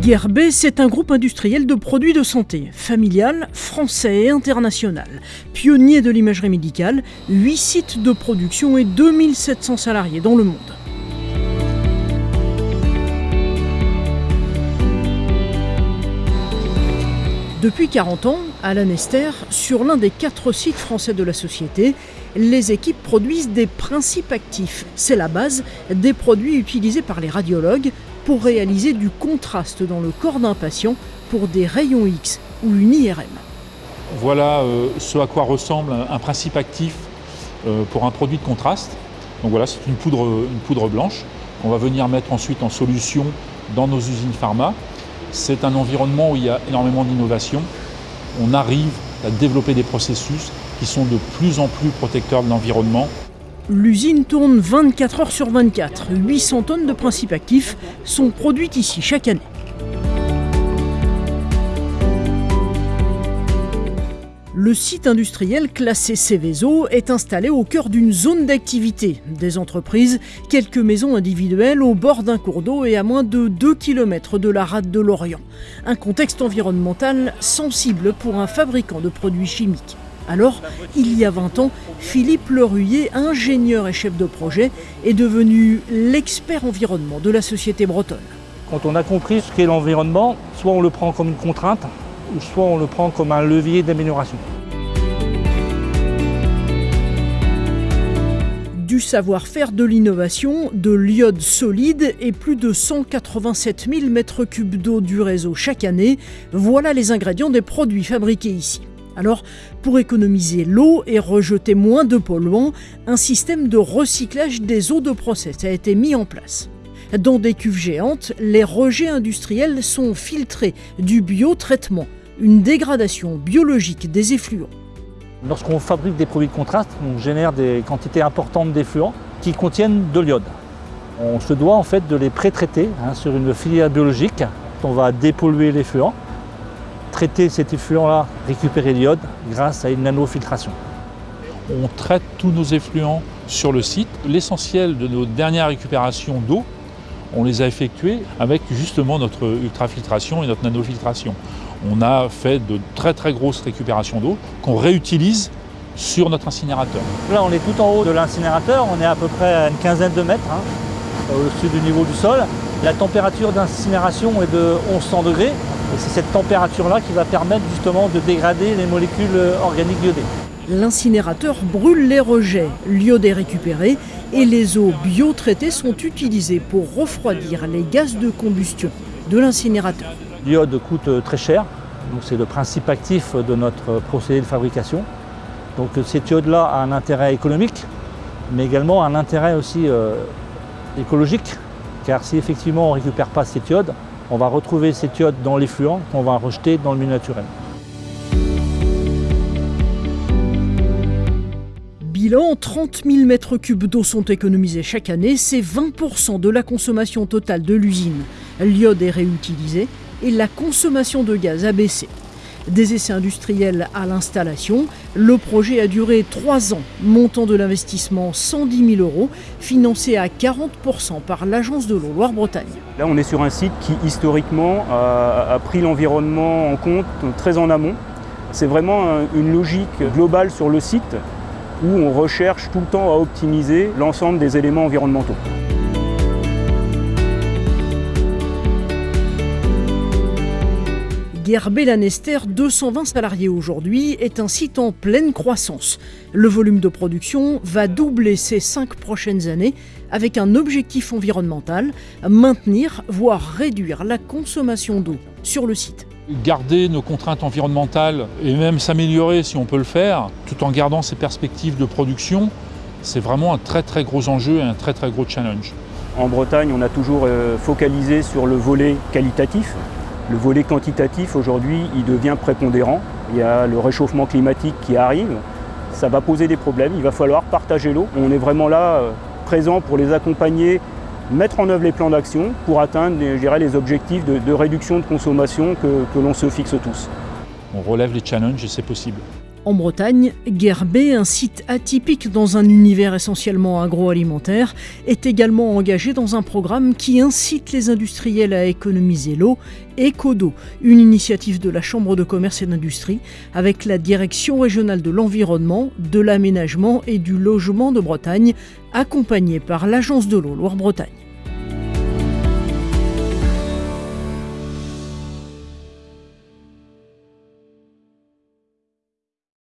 GRB, c'est un groupe industriel de produits de santé, familial, français et international. Pionnier de l'imagerie médicale, 8 sites de production et 2700 salariés dans le monde. Depuis 40 ans, à l'Anester, sur l'un des quatre sites français de la société, les équipes produisent des principes actifs. C'est la base des produits utilisés par les radiologues pour réaliser du contraste dans le corps d'un patient pour des rayons X ou une IRM. Voilà euh, ce à quoi ressemble un principe actif euh, pour un produit de contraste. Donc voilà, c'est une poudre, une poudre blanche qu'on va venir mettre ensuite en solution dans nos usines pharma c'est un environnement où il y a énormément d'innovation. On arrive à développer des processus qui sont de plus en plus protecteurs de l'environnement. L'usine tourne 24 heures sur 24. 800 tonnes de principes actifs sont produites ici chaque année. Le site industriel classé Céveso est installé au cœur d'une zone d'activité. Des entreprises, quelques maisons individuelles au bord d'un cours d'eau et à moins de 2 km de la rade de l'Orient. Un contexte environnemental sensible pour un fabricant de produits chimiques. Alors, il y a 20 ans, Philippe Leruyer, ingénieur et chef de projet, est devenu l'expert environnement de la société bretonne. Quand on a compris ce qu'est l'environnement, soit on le prend comme une contrainte, ou soit on le prend comme un levier d'amélioration. Du savoir-faire de l'innovation, de l'iode solide et plus de 187 000 m3 d'eau du réseau chaque année, voilà les ingrédients des produits fabriqués ici. Alors, pour économiser l'eau et rejeter moins de polluants, un système de recyclage des eaux de process a été mis en place. Dans des cuves géantes, les rejets industriels sont filtrés du biotraitement une dégradation biologique des effluents. Lorsqu'on fabrique des produits de contraste, on génère des quantités importantes d'effluents qui contiennent de l'iode. On se doit en fait de les pré-traiter hein, sur une filière biologique. On va dépolluer l'effluent, traiter cet effluent-là, récupérer l'iode grâce à une nanofiltration. On traite tous nos effluents sur le site. L'essentiel de nos dernières récupérations d'eau, on les a effectuées avec justement notre ultrafiltration et notre nanofiltration on a fait de très très grosses récupérations d'eau qu'on réutilise sur notre incinérateur. Là on est tout en haut de l'incinérateur, on est à peu près à une quinzaine de mètres hein, au-dessus du niveau du sol. La température d'incinération est de 1100 degrés et c'est cette température-là qui va permettre justement de dégrader les molécules organiques iodées. L'incinérateur brûle les rejets, l'iode est récupéré et les eaux biotraitées sont utilisées pour refroidir les gaz de combustion de l'incinérateur. L'iode coûte euh, très cher, donc c'est le principe actif de notre procédé de fabrication. Donc euh, cet iode-là a un intérêt économique, mais également un intérêt aussi euh, écologique, car si effectivement on ne récupère pas cet iode, on va retrouver cet iode dans l'effluent qu'on va rejeter dans le milieu naturel. Bilan, 30 000 m3 d'eau sont économisés chaque année, c'est 20% de la consommation totale de l'usine. L'iode est réutilisé et la consommation de gaz a baissé. Des essais industriels à l'installation, le projet a duré trois ans, montant de l'investissement 110 000 euros, financé à 40% par l'Agence de l'eau Loire-Bretagne. Là, on est sur un site qui, historiquement, a, pris l'environnement en compte très en amont. C'est vraiment une logique globale sur le site où on recherche tout le temps à optimiser l'ensemble des éléments environnementaux. Gerbet Lanester, 220 salariés aujourd'hui, est un site en pleine croissance. Le volume de production va doubler ces cinq prochaines années avec un objectif environnemental, maintenir, voire réduire la consommation d'eau sur le site. Garder nos contraintes environnementales et même s'améliorer si on peut le faire, tout en gardant ces perspectives de production, c'est vraiment un très très gros enjeu et un très très gros challenge. En Bretagne, on a toujours euh, focalisé sur le volet qualitatif, le volet quantitatif, aujourd'hui, il devient prépondérant. Il y a le réchauffement climatique qui arrive. Ça va poser des problèmes. Il va falloir partager l'eau. On est vraiment là, euh, présent pour les accompagner, mettre en œuvre les plans d'action pour atteindre je les objectifs de, réduction de consommation que l'on se fixe tous. On relève les challenges et c'est possible. En Bretagne, Gerbet, un site atypique dans un univers essentiellement agroalimentaire, est également engagé dans un programme qui incite les industriels à économiser l'eau, Ecodo, une initiative de la Chambre de commerce et d'industrie avec la Direction régionale de l'environnement, de l'aménagement et du logement de Bretagne, accompagnée par l'Agence de l'eau Loire-Bretagne.